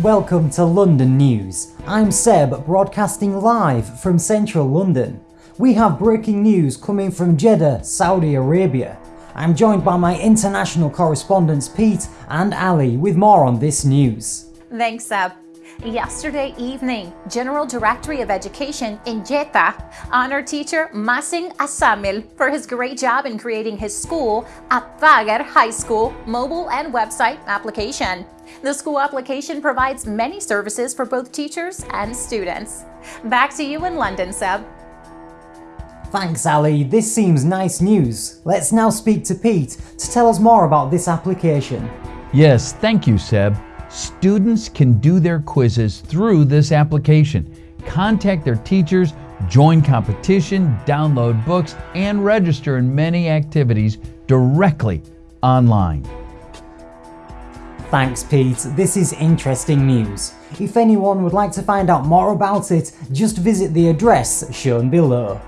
Welcome to London News. I'm Seb, broadcasting live from central London. We have breaking news coming from Jeddah, Saudi Arabia. I'm joined by my international correspondents Pete and Ali with more on this news. Thanks, Seb. Yesterday evening, General Directory of Education in Jeddah honored teacher Masing Asamil for his great job in creating his school at Thagir High School mobile and website application. The school application provides many services for both teachers and students. Back to you in London, Seb. Thanks Ali, this seems nice news. Let's now speak to Pete to tell us more about this application. Yes, thank you, Seb. Students can do their quizzes through this application, contact their teachers, join competition, download books, and register in many activities directly online. Thanks Pete, this is interesting news. If anyone would like to find out more about it, just visit the address shown below.